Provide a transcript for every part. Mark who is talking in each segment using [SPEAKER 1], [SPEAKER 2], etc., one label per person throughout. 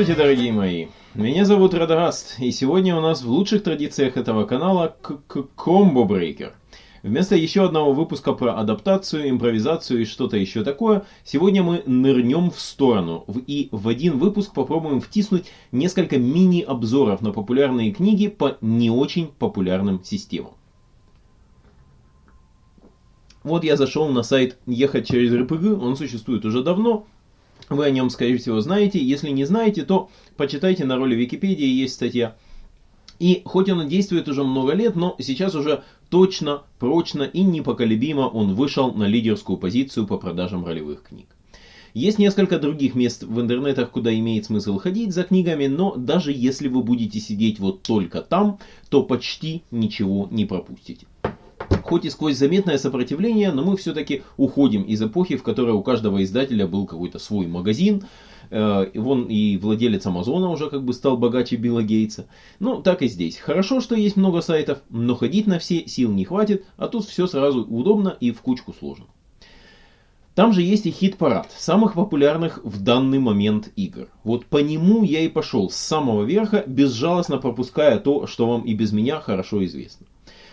[SPEAKER 1] Здравствуйте, дорогие мои! Меня зовут Радагаст, и сегодня у нас в лучших традициях этого канала Комбо Брейкер. Вместо еще одного выпуска про адаптацию, импровизацию и что-то еще такое, сегодня мы нырнем в сторону и в один выпуск попробуем втиснуть несколько мини-обзоров на популярные книги по не очень популярным системам. Вот я зашел на сайт «Ехать через РПГ», он существует уже давно, вы о нем, скорее всего, знаете. Если не знаете, то почитайте на роли Википедии, есть статья. И хоть он действует уже много лет, но сейчас уже точно, прочно и непоколебимо он вышел на лидерскую позицию по продажам ролевых книг. Есть несколько других мест в интернетах, куда имеет смысл ходить за книгами, но даже если вы будете сидеть вот только там, то почти ничего не пропустите хоть и сквозь заметное сопротивление, но мы все-таки уходим из эпохи, в которой у каждого издателя был какой-то свой магазин. Э, вон и владелец Амазона уже как бы стал богаче Билла Гейтса. Ну, так и здесь. Хорошо, что есть много сайтов, но ходить на все сил не хватит, а тут все сразу удобно и в кучку сложно. Там же есть и хит-парад самых популярных в данный момент игр. Вот по нему я и пошел с самого верха, безжалостно пропуская то, что вам и без меня хорошо известно.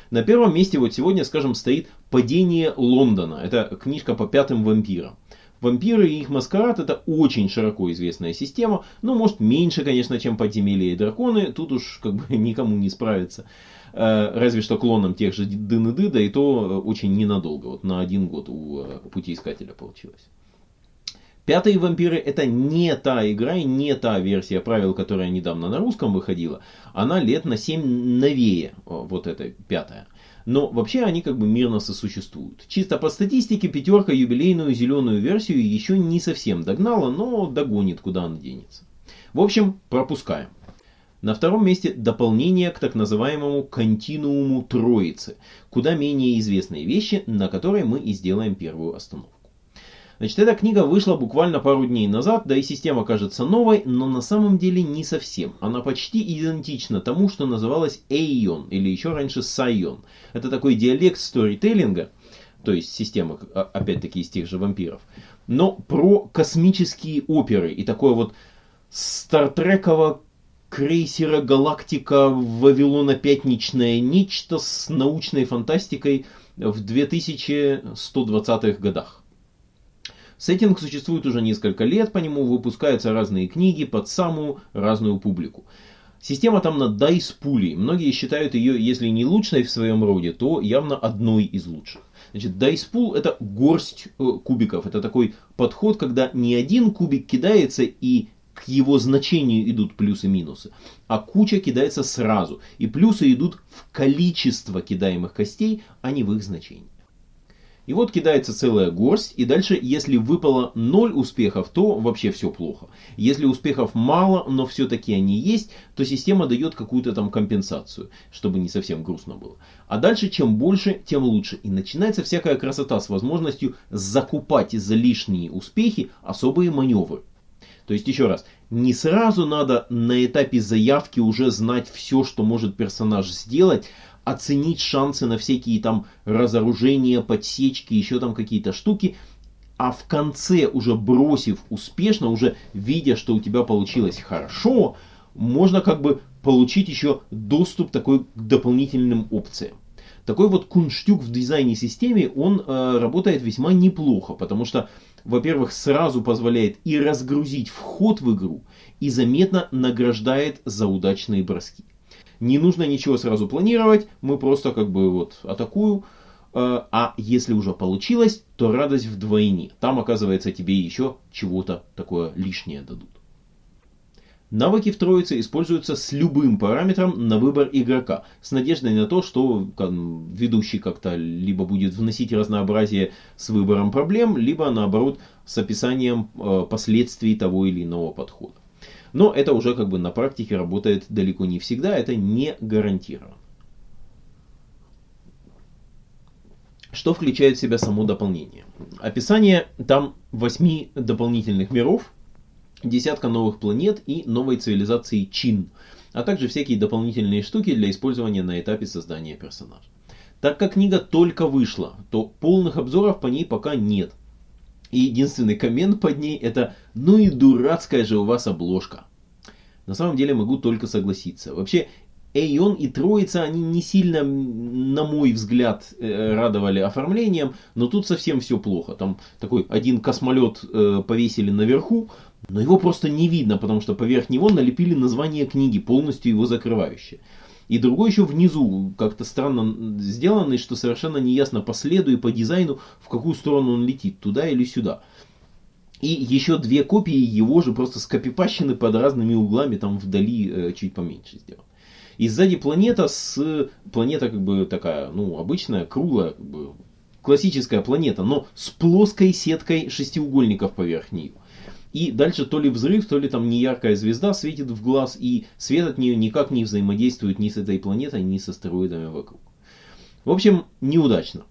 [SPEAKER 1] На первом месте вот сегодня, скажем, стоит «Падение Лондона». Это книжка по пятым вампирам. Вампиры и их маскарад это очень широко известная система, но может меньше, конечно, чем подземелья и драконы, тут уж как бы никому не справиться. Э, разве что клоном тех же Дын да и то очень ненадолго, вот на один год у э, путеискателя получилось. Пятые вампиры это не та игра и не та версия правил, которая недавно на русском выходила. Она лет на 7 новее, вот эта пятая. Но вообще они как бы мирно сосуществуют. Чисто по статистике пятерка юбилейную зеленую версию еще не совсем догнала, но догонит, куда она денется. В общем, пропускаем. На втором месте дополнение к так называемому континууму Троицы, куда менее известные вещи, на которые мы и сделаем первую остановку. Значит, эта книга вышла буквально пару дней назад, да и система кажется новой, но на самом деле не совсем. Она почти идентична тому, что называлось Эйон, или еще раньше Сайон. Это такой диалект сторителлинга, то есть система, а, опять-таки, из тех же вампиров, но про космические оперы и такое вот стартреково крейсера Галактика Вавилона Пятничное нечто с научной фантастикой в 2120-х годах. Сеттинг существует уже несколько лет, по нему выпускаются разные книги под самую разную публику. Система там на Dice Pool. Многие считают ее, если не лучшей в своем роде, то явно одной из лучших. Значит, Dice Pool это горсть э, кубиков. Это такой подход, когда не один кубик кидается и к его значению идут плюсы-минусы, а куча кидается сразу. И плюсы идут в количество кидаемых костей, а не в их значении. И вот кидается целая горсть, и дальше, если выпало 0 успехов, то вообще все плохо. Если успехов мало, но все-таки они есть, то система дает какую-то там компенсацию, чтобы не совсем грустно было. А дальше, чем больше, тем лучше. И начинается всякая красота с возможностью закупать за лишние успехи особые маневры. То есть, еще раз, не сразу надо на этапе заявки уже знать все, что может персонаж сделать, оценить шансы на всякие там разоружения, подсечки, еще там какие-то штуки, а в конце, уже бросив успешно, уже видя, что у тебя получилось хорошо, можно как бы получить еще доступ такой к дополнительным опциям. Такой вот кунштюк в дизайне системе, он э, работает весьма неплохо, потому что, во-первых, сразу позволяет и разгрузить вход в игру, и заметно награждает за удачные броски. Не нужно ничего сразу планировать, мы просто как бы вот атакую. Э, а если уже получилось, то радость вдвойне. Там, оказывается, тебе еще чего-то такое лишнее дадут. Навыки в троице используются с любым параметром на выбор игрока, с надеждой на то, что ведущий как-то либо будет вносить разнообразие с выбором проблем, либо наоборот с описанием э, последствий того или иного подхода. Но это уже как бы на практике работает далеко не всегда, это не гарантировано. Что включает в себя само дополнение? Описание там 8 дополнительных миров, десятка новых планет и новой цивилизации Чин, а также всякие дополнительные штуки для использования на этапе создания персонажа. Так как книга только вышла, то полных обзоров по ней пока нет. И единственный коммент под ней это «Ну и дурацкая же у вас обложка». На самом деле могу только согласиться. Вообще, Эйон и Троица, они не сильно, на мой взгляд, э, радовали оформлением, но тут совсем все плохо. Там такой один космолет э, повесили наверху, но его просто не видно, потому что поверх него налепили название книги, полностью его закрывающее. И другой еще внизу, как-то странно сделанный, что совершенно неясно по следу и по дизайну, в какую сторону он летит, туда или сюда. И еще две копии его же просто скопипащены под разными углами, там вдали э, чуть поменьше сделаны. И сзади планета с... Планета как бы такая, ну, обычная, круглая, как бы, классическая планета, но с плоской сеткой шестиугольников поверх нее. И дальше то ли взрыв, то ли там неяркая звезда светит в глаз, и свет от нее никак не взаимодействует ни с этой планетой, ни с астероидами вокруг. В общем, неудачно.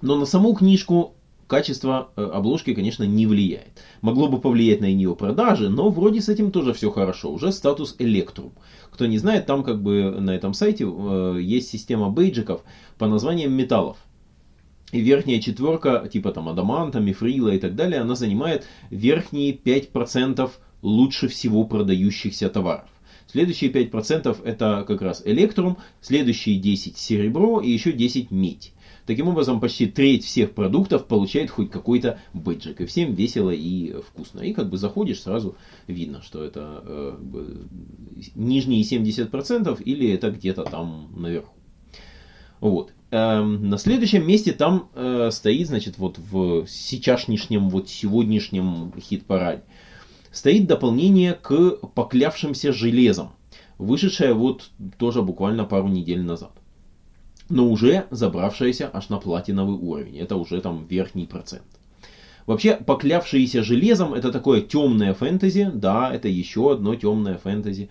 [SPEAKER 1] Но на саму книжку качество э, обложки, конечно, не влияет. Могло бы повлиять на ее продажи, но вроде с этим тоже все хорошо. Уже статус Electrum. Кто не знает, там как бы на этом сайте э, есть система бейджиков по названиям металлов. И верхняя четверка, типа там адаманта, мифрила и так далее, она занимает верхние 5% лучше всего продающихся товаров. Следующие 5% это как раз электрум, следующие 10 серебро и еще 10 медь. Таким образом, почти треть всех продуктов получает хоть какой-то бэджик. И всем весело и вкусно. И как бы заходишь, сразу видно, что это э, нижние 70% или это где-то там наверху. Вот. Эм, на следующем месте там э, стоит, значит, вот в сейчасшнем, вот сегодняшнем хит-параде, стоит дополнение к поклявшимся железам, вышедшее вот тоже буквально пару недель назад но уже забравшаяся аж на платиновый уровень. Это уже там верхний процент. Вообще, поклявшиеся железом, это такое темное фэнтези. Да, это еще одно темное фэнтези.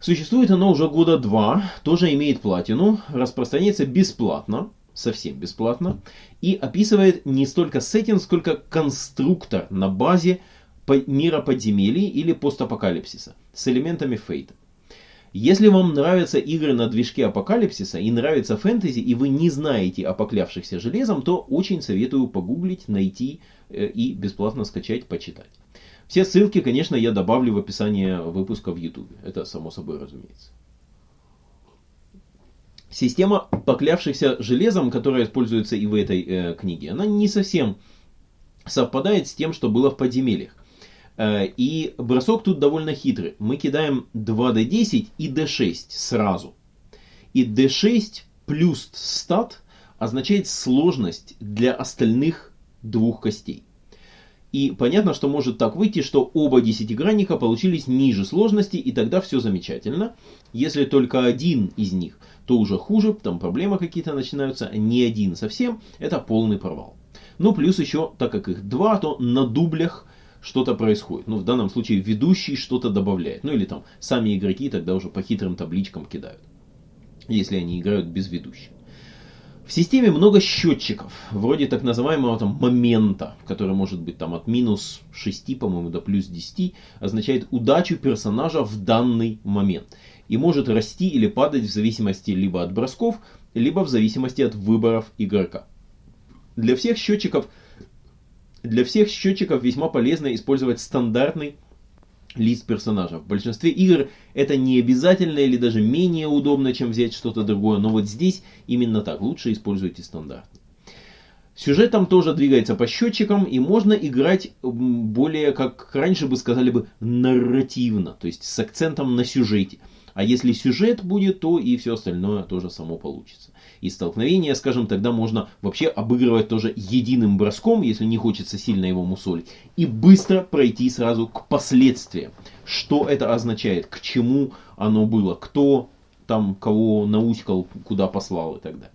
[SPEAKER 1] Существует оно уже года два, тоже имеет платину, распространяется бесплатно, совсем бесплатно, и описывает не столько сеттинг, сколько конструктор на базе мира подземелий или постапокалипсиса с элементами фейта. Если вам нравятся игры на движке апокалипсиса и нравится фэнтези, и вы не знаете о поклявшихся железом, то очень советую погуглить, найти э, и бесплатно скачать, почитать. Все ссылки, конечно, я добавлю в описание выпуска в YouTube. Это само собой разумеется. Система поклявшихся железом, которая используется и в этой э, книге, она не совсем совпадает с тем, что было в подземельях. Э, и бросок тут довольно хитрый. Мы кидаем 2d10 и d6 сразу. И d6 плюс стат означает сложность для остальных двух костей. И понятно, что может так выйти, что оба десятигранника получились ниже сложности, и тогда все замечательно. Если только один из них, то уже хуже, там проблемы какие-то начинаются, не один совсем, это полный провал. Ну, плюс еще, так как их два, то на дублях что-то происходит. Ну, в данном случае ведущий что-то добавляет. Ну, или там сами игроки тогда уже по хитрым табличкам кидают. Если они играют без ведущего. В системе много счетчиков, вроде так называемого там момента, который может быть там от минус 6, по-моему, до плюс 10, означает удачу персонажа в данный момент. И может расти или падать в зависимости либо от бросков, либо в зависимости от выборов игрока. Для всех счетчиков для всех счетчиков весьма полезно использовать стандартный лист персонажа. В большинстве игр это не обязательно или даже менее удобно, чем взять что-то другое, но вот здесь именно так, лучше используйте стандартный. Сюжет там тоже двигается по счетчикам, и можно играть более, как раньше бы сказали бы, нарративно, то есть с акцентом на сюжете. А если сюжет будет, то и все остальное тоже само получится и столкновения, скажем, тогда можно вообще обыгрывать тоже единым броском, если не хочется сильно его мусолить, и быстро пройти сразу к последствиям. Что это означает, к чему оно было, кто там кого научкал, куда послал и так далее.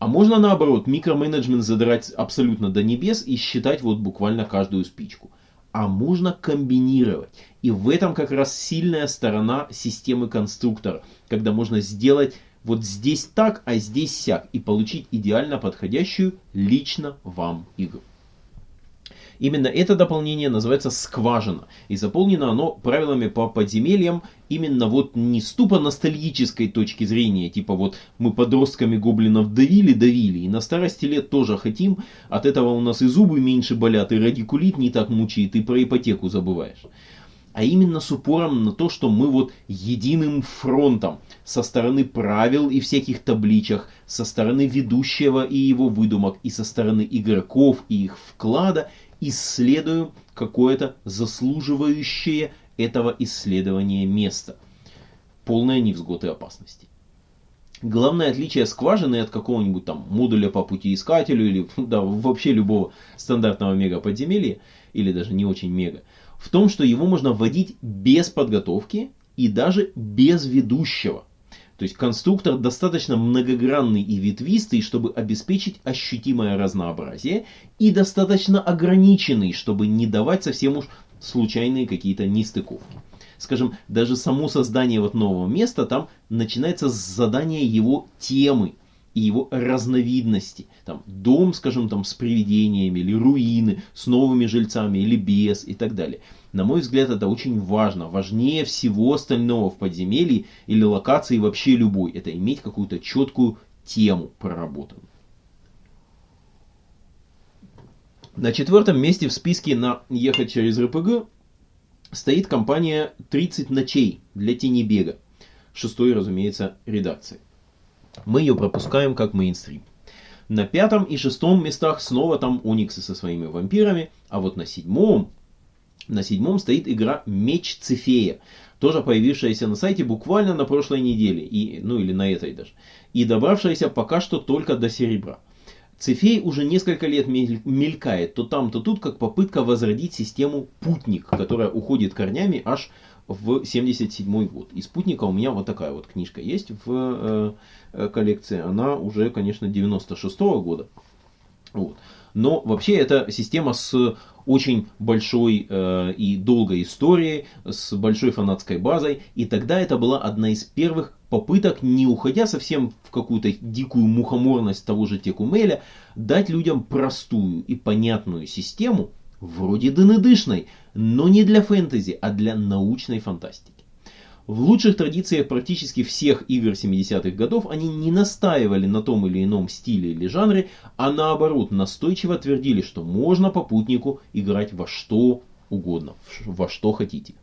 [SPEAKER 1] А можно наоборот, микроменеджмент задрать абсолютно до небес и считать вот буквально каждую спичку. А можно комбинировать. И в этом как раз сильная сторона системы конструктора, когда можно сделать вот здесь так, а здесь сяк, и получить идеально подходящую лично вам игру. Именно это дополнение называется скважина. И заполнено оно правилами по подземельям именно вот не с тупо ностальгической точки зрения. Типа вот мы подростками гоблинов давили, давили. И на старости лет тоже хотим. От этого у нас и зубы меньше болят, и радикулит не так мучает, и про ипотеку забываешь. А именно с упором на то, что мы вот единым фронтом со стороны правил и всяких табличек, со стороны ведущего и его выдумок, и со стороны игроков и их вклада исследуем какое-то заслуживающее этого исследования место. Полное невзгод и опасности. Главное отличие скважины от какого-нибудь там модуля по путеискателю или да, вообще любого стандартного мега подземелья, или даже не очень мега, в том, что его можно вводить без подготовки и даже без ведущего. То есть конструктор достаточно многогранный и ветвистый, чтобы обеспечить ощутимое разнообразие, и достаточно ограниченный, чтобы не давать совсем уж случайные какие-то нестыковки. Скажем, даже само создание вот нового места там начинается с задания его темы, и его разновидности. Там дом, скажем, там с привидениями, или руины с новыми жильцами, или без, и так далее. На мой взгляд, это очень важно. Важнее всего остального в подземелье или локации вообще любой. Это иметь какую-то четкую тему проработанную. На четвертом месте в списке на «Ехать через РПГ» стоит компания «30 ночей» для тенебега. Шестой, разумеется, редакции мы ее пропускаем как мейнстрим. На пятом и шестом местах снова там Униксы со своими вампирами, а вот на седьмом, на седьмом стоит игра Меч Цефея, тоже появившаяся на сайте буквально на прошлой неделе, и, ну или на этой даже, и добравшаяся пока что только до серебра. Цефей уже несколько лет мелькает то там, то тут, как попытка возродить систему Путник, которая уходит корнями аж в 77 год. И спутника у меня вот такая вот книжка есть в э, коллекции. Она уже, конечно, 96 -го года. Вот. Но вообще это система с очень большой э, и долгой историей, с большой фанатской базой. И тогда это была одна из первых попыток, не уходя совсем в какую-то дикую мухоморность того же Текумеля, дать людям простую и понятную систему, вроде дынедышной, но не для фэнтези, а для научной фантастики. В лучших традициях практически всех игр 70-х годов они не настаивали на том или ином стиле или жанре, а наоборот настойчиво твердили, что можно попутнику играть во что угодно, во что хотите.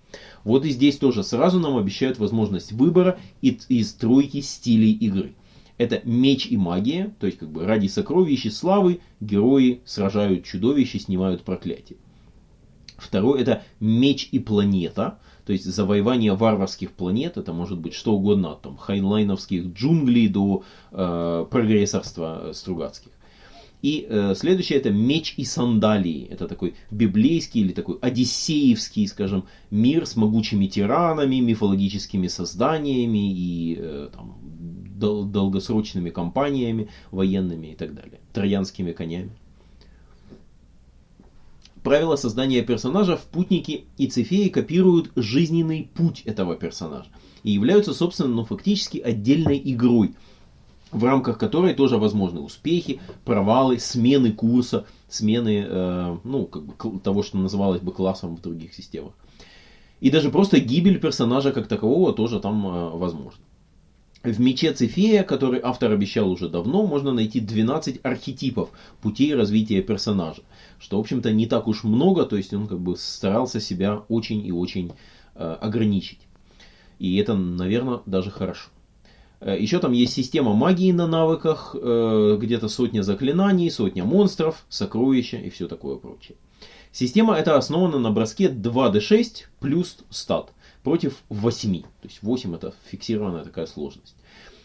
[SPEAKER 1] Вот и здесь тоже сразу нам обещают возможность выбора и, и стройки стилей игры. Это меч и магия, то есть как бы ради сокровища славы герои сражают чудовища, снимают проклятие. Второе это меч и планета, то есть завоевание варварских планет, это может быть что угодно, от там, хайнлайновских джунглей до э, прогрессорства Стругацких. И э, следующее это меч и сандалии. Это такой библейский или такой одиссеевский, скажем, мир с могучими тиранами, мифологическими созданиями и э, там, дол- долгосрочными кампаниями военными и так далее. Троянскими конями. Правила создания персонажа в Путнике и Цефеи копируют жизненный путь этого персонажа и являются, собственно, ну, фактически отдельной игрой, в рамках которой тоже возможны успехи, провалы, смены курса, смены э, ну, как бы, того, что называлось бы классом в других системах. И даже просто гибель персонажа как такового тоже там э, возможна. В мече Цефея, который автор обещал уже давно, можно найти 12 архетипов путей развития персонажа. Что, в общем-то, не так уж много, то есть он как бы старался себя очень и очень э, ограничить. И это, наверное, даже хорошо. Э, Еще там есть система магии на навыках, э, где-то сотня заклинаний, сотня монстров, сокровища и все такое прочее. Система эта основана на броске 2d6 плюс стат против 8. То есть 8 это фиксированная такая сложность.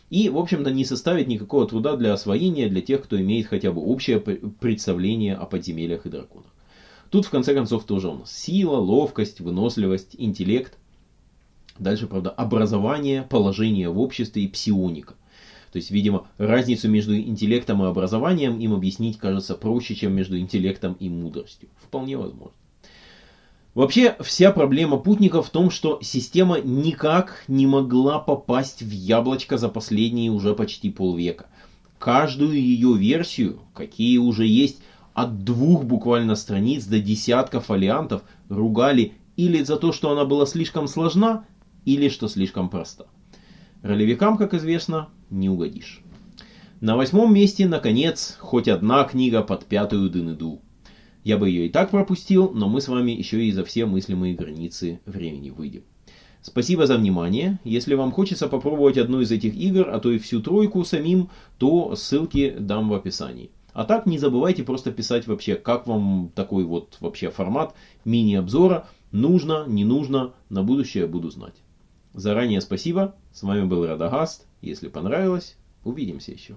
[SPEAKER 1] И, в общем-то, не составит никакого труда для освоения для тех, кто имеет хотя бы общее представление о подземельях и драконах. Тут, в конце концов, тоже у нас сила, ловкость, выносливость, интеллект. Дальше, правда, образование, положение в обществе и псионика. То есть, видимо, разницу между интеллектом и образованием им объяснить кажется проще, чем между интеллектом и мудростью. Вполне возможно. Вообще, вся проблема путника в том, что система никак не могла попасть в яблочко за последние уже почти полвека. Каждую ее версию, какие уже есть от двух буквально страниц до десятка фолиантов, ругали или за то, что она была слишком сложна, или что слишком проста. Ролевикам, как известно, не угодишь. На восьмом месте, наконец, хоть одна книга под пятую дынеду. Я бы ее и так пропустил, но мы с вами еще и за все мыслимые границы времени выйдем. Спасибо за внимание. Если вам хочется попробовать одну из этих игр, а то и всю тройку самим, то ссылки дам в описании. А так не забывайте просто писать вообще, как вам такой вот вообще формат мини-обзора. Нужно, не нужно, на будущее буду знать. Заранее спасибо. С вами был Радагаст. Если понравилось, увидимся еще.